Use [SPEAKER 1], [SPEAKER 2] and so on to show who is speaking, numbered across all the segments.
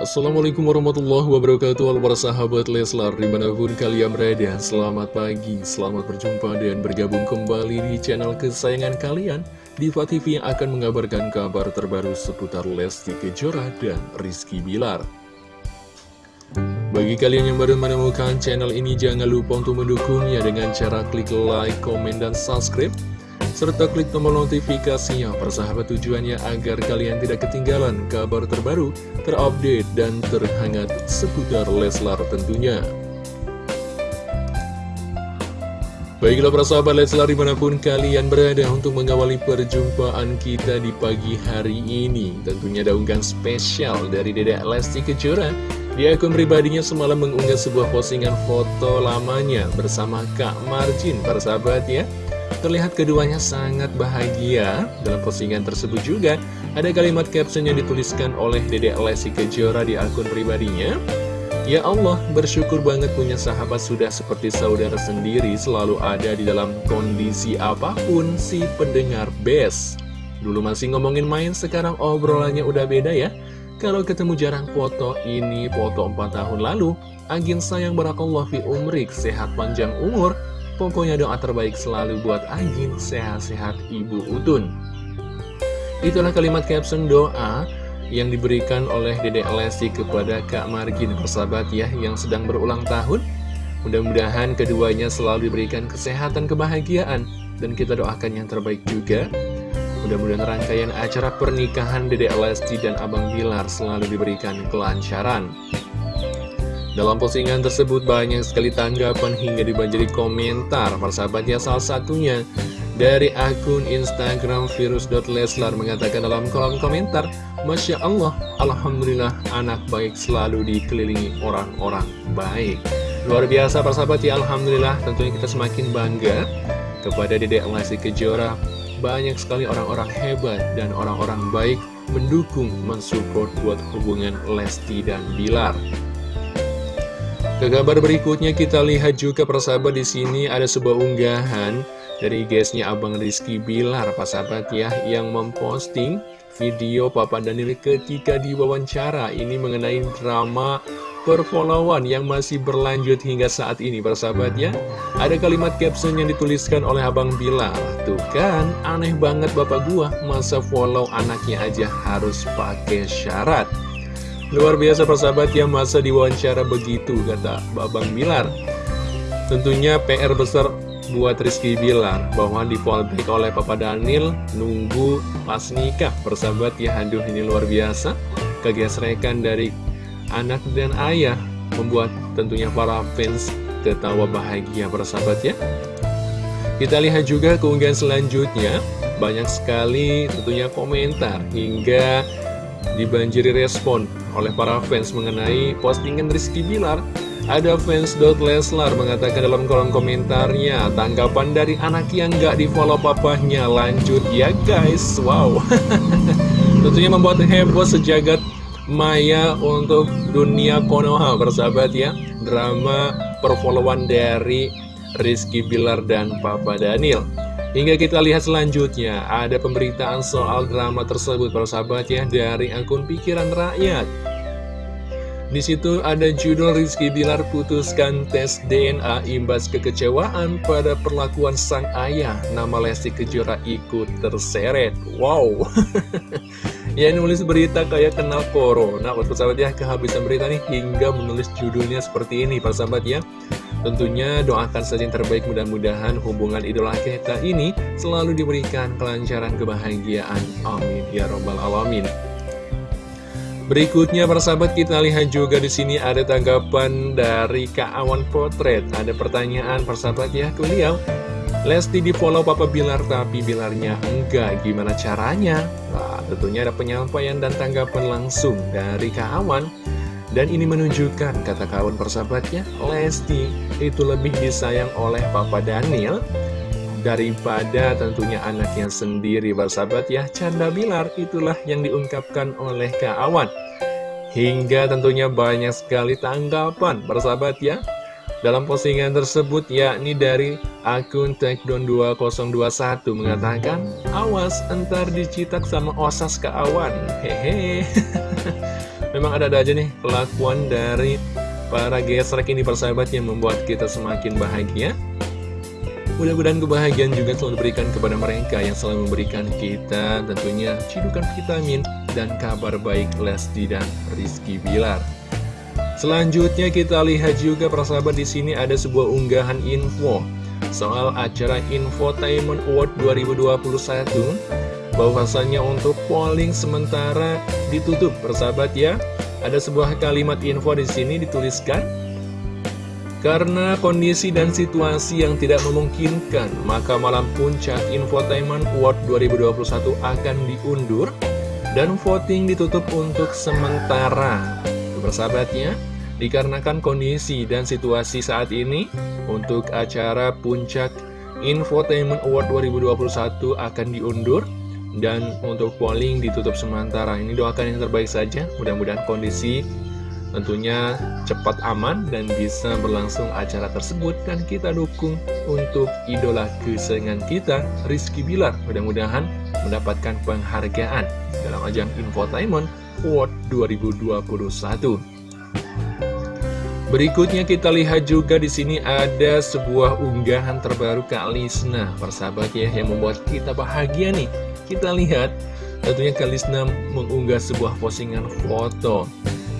[SPEAKER 1] Assalamualaikum warahmatullahi wabarakatuh. Halo para sahabat Leslar Di mana pun kalian berada Selamat pagi, selamat berjumpa dan bergabung kembali di channel kesayangan kalian. Diva TV yang akan mengabarkan kabar terbaru seputar Lesti Kejora dan Rizky Bilar. Bagi kalian yang baru menemukan channel ini Jangan lupa untuk mendukungnya dengan cara klik like, komen, dan subscribe serta klik tombol notifikasinya. Persahabat tujuannya agar kalian tidak ketinggalan kabar terbaru, terupdate, dan terhangat seputar Leslar tentunya. Baiklah persahabat Leslar di mana pun kalian berada untuk mengawali perjumpaan kita di pagi hari ini. Tentunya ada unggahan spesial dari Dedek Lesti Kejora. Di akun pribadinya semalam mengunggah sebuah postingan foto lamanya bersama Kak Marjin persahabat ya Terlihat keduanya sangat bahagia. Dalam postingan tersebut juga, ada kalimat caption yang dituliskan oleh Dedek Lesti Kejora di akun pribadinya. Ya Allah, bersyukur banget punya sahabat sudah seperti saudara sendiri selalu ada di dalam kondisi apa pun si pendengar best. Dulu masih ngomongin main, sekarang obrolannya udah beda ya. Kalau ketemu jarang foto ini, foto 4 tahun lalu, Agin sayang barakallah fi umrik, sehat panjang umur, Pokoknya doa terbaik selalu buat Agin, sehat-sehat Ibu Utun. Itulah kalimat caption doa yang diberikan oleh Dede Lesti kepada Kak Margin persahabat ya yang sedang berulang tahun. Mudah-mudahan keduanya selalu diberikan kesehatan, kebahagiaan, dan kita doakan yang terbaik juga. Mudah-mudahan rangkaian acara pernikahan Dede Lesti dan Abang Bilar selalu diberikan kelancaran. Dalam postingan tersebut banyak sekali tanggapan hingga dibanjiri komentar Persahabatnya salah satunya dari akun Instagram virus.leslar mengatakan dalam kolom komentar Masya Allah, Alhamdulillah anak baik selalu dikelilingi orang-orang baik. Luar biasa persahabat ya Alhamdulillah tentunya kita semakin bangga kepada Dedek Lesti Kejora. Banyak sekali orang-orang hebat dan orang-orang baik mendukung, mensupport buat hubungan Lesti dan Bilar ke kabar berikutnya kita lihat juga persahabat di sini ada sebuah unggahan dari guysnya Abang Rizky Bilar, sahabat ya, yang memposting video Papa Daniel ketika diwawancara. Ini mengenai drama perfollowan yang masih berlanjut hingga saat ini, persahabat ya. Ada kalimat caption yang dituliskan oleh Abang Bilar. Tuh kan, aneh banget bapak gua, masa follow anaknya aja harus pakai syarat. Luar biasa persahabat yang masa diwawancara begitu kata Babang Bilar Tentunya PR besar buat Rizky Bilar bahwa di fallback oleh Papa Daniel nunggu pas nikah. Persahabat ya aduh ini luar biasa. Kegesrekan dari anak dan ayah membuat tentunya para fans ketawa bahagia persahabat ya. Kita lihat juga keunggahan selanjutnya. Banyak sekali tentunya komentar hingga dibanjiri respon oleh para fans mengenai postingan Rizky Bilar. Ada fans.leslar mengatakan dalam kolom komentarnya, tanggapan dari anak yang gak di follow papahnya, lanjut ya guys, wow. Tentunya membuat heboh sejagat maya untuk dunia Konoha, bersahabat ya. Drama perfollowan dari Rizky Bilar dan Papa Daniel. Hingga kita lihat selanjutnya, ada pemberitaan soal drama tersebut persahabat ya dari akun pikiran rakyat. Di situ ada judul Rizky Bilar putuskan tes DNA imbas kekecewaan pada perlakuan sang ayah. Nama Lesti Kejora ikut terseret. Wow. ya nulis berita kayak kenal corona. Buat persahabat ya, kehabisan berita nih hingga menulis judulnya seperti ini persahabat ya. Tentunya doakan saja yang terbaik mudah-mudahan hubungan idola kita ini selalu diberikan kelancaran kebahagiaan. Amin ya robbal alamin. Berikutnya persahabat kita lihat juga di sini ada tanggapan dari Kak Awan Potret. Ada pertanyaan persahabat ya ke beliau. Lesti di follow Papa Bilar tapi Bilarnya enggak. Gimana caranya? Nah, tentunya ada penyampaian dan tanggapan langsung dari Kak Awan. Dan ini menunjukkan, kata kawan persahabatnya, Lesti itu lebih disayang oleh Papa Daniel daripada tentunya anaknya sendiri bersahabat ya. Canda Bilar itulah yang diungkapkan oleh Kak. Hingga tentunya banyak sekali tanggapan bersahabat ya. Dalam postingan tersebut yakni dari akun Takedown 2021 mengatakan Awas entar dicitak sama osas ke awan Memang ada-ada aja nih kelakuan dari para gesrek ini persahabat yang membuat kita semakin bahagia. Mudah-mudahan kebahagiaan juga selalu diberikan kepada mereka yang selalu memberikan kita tentunya cidukan vitamin dan kabar baik Lesti dan Rizky Bilar. Selanjutnya kita lihat juga persahabat di sini ada sebuah unggahan info soal acara Infotainment Award 2021 bahwasannya untuk polling sementara ditutup persahabat ya. Ada sebuah kalimat info di sini dituliskan karena kondisi dan situasi yang tidak memungkinkan, maka malam puncak Infotainment Award 2021 akan diundur dan voting ditutup untuk sementara. Bersahabatnya, dikarenakan kondisi dan situasi saat ini, untuk acara puncak Infotainment Award 2021 akan diundur dan untuk polling ditutup sementara. Ini doakan yang terbaik saja, mudah-mudahan kondisi tentunya cepat aman dan bisa berlangsung acara tersebut. Dan kita dukung untuk idola kesayangan kita Rizky Bilar. Mudah-mudahan mendapatkan penghargaan dalam ajang Infotainment Award 2021 Berikutnya kita lihat juga di sini ada sebuah unggahan terbaru Kak Lisna, persahabat ya, yang membuat kita bahagia nih. Kita lihat, tentunya Kak Lisna mengunggah sebuah postingan foto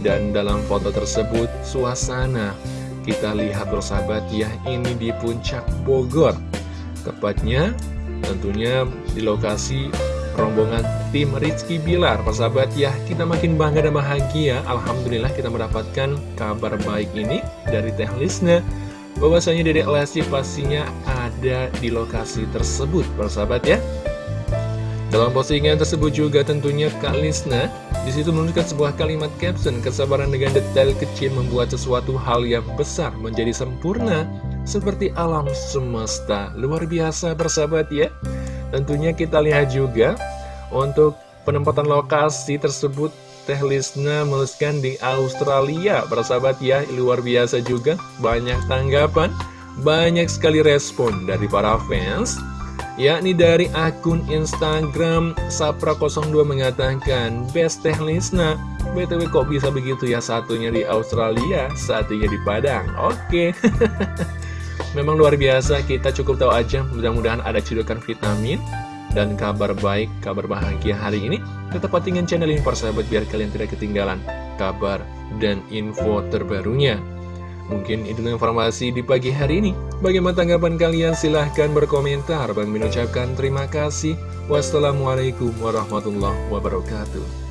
[SPEAKER 1] dan dalam foto tersebut, suasana kita lihat bersahabat ya, ini di puncak Bogor. Tepatnya tentunya di lokasi rombongan tim Rizky Bilar. Persahabat ya, kita makin bangga dan bahagia. Alhamdulillah kita mendapatkan kabar baik ini dari Teh Lisna. Bahwasanya Dedek Lesti pastinya ada di lokasi tersebut, persahabat ya. Dalam postingan tersebut juga tentunya Kak Lisna di situ menunjukkan sebuah kalimat caption kesabaran dengan detail kecil membuat sesuatu hal yang besar menjadi sempurna seperti alam semesta. Luar biasa bersahabat ya. Tentunya kita lihat juga untuk penempatan lokasi tersebut Teh Lisna menuliskan di Australia bersahabat ya. Luar biasa juga banyak tanggapan banyak sekali respon dari para fans yakni dari akun Instagram Sapra02 mengatakan Best Teh Lisna BTW kok bisa begitu ya? Satunya di Australia satunya di Padang. Oke. Memang luar biasa kita cukup tahu aja. Mudah-mudahan ada cedokan vitamin dan kabar baik, kabar bahagia hari ini. Tetap patingan channel ini persahabat biar kalian tidak ketinggalan kabar dan info terbarunya Mungkin itu informasi di pagi hari ini. Bagaimana tanggapan kalian? Silahkan berkomentar. Bang mengucapkan terima kasih. Wassalamualaikum warahmatullahi wabarakatuh.